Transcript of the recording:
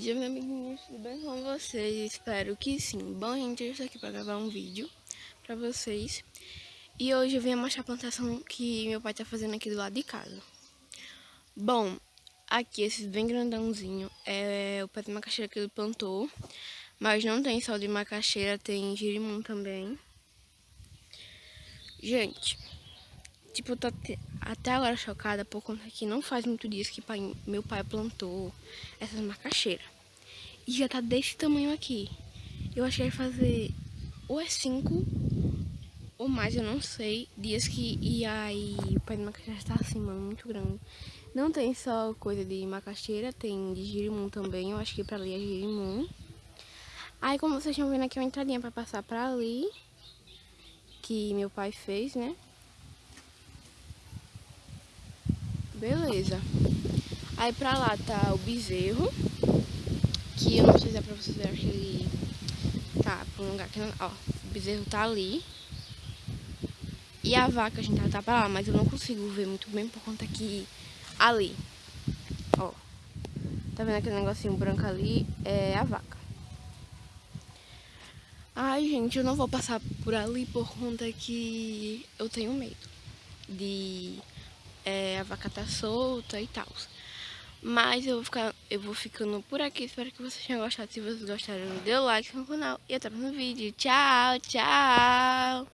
dia, meus amiguinhos, tudo bem com vocês? Espero que sim. Bom, gente, eu estou aqui para gravar um vídeo para vocês. E hoje eu vim mostrar a plantação que meu pai tá fazendo aqui do lado de casa. Bom, aqui, esse bem grandãozinho, é o pé de macaxeira que ele plantou. Mas não tem só de macaxeira, tem girimum também. Gente, tipo, eu tô até agora chocada por conta que não faz muito dias que pai, meu pai plantou essas macaxeiras. E já tá desse tamanho aqui. Eu acho que fazer ou é cinco ou mais, eu não sei, dias que e aí o pé de macaxeira está mano, muito grande. Não tem só coisa de macaxeira, tem de girimum também, eu acho que pra ali é girimum. Aí como vocês estão vendo aqui é uma entradinha pra passar pra ali, que meu pai fez, né? Beleza. Aí pra lá tá o bezerro. Que eu não sei se é pra vocês verem, que ele tá pra um lugar que não... Ó, o bezerro tá ali. E a vaca a gente tá pra lá, mas eu não consigo ver muito bem por conta que ali, ó. Tá vendo aquele negocinho branco ali? É a vaca. Ai, gente, eu não vou passar por ali por conta que eu tenho medo de é, a vaca tá solta e tal. Mas eu vou, ficar, eu vou ficando por aqui. Espero que vocês tenham gostado. Se vocês gostaram, dê o like no canal. E até o próximo vídeo. Tchau, tchau!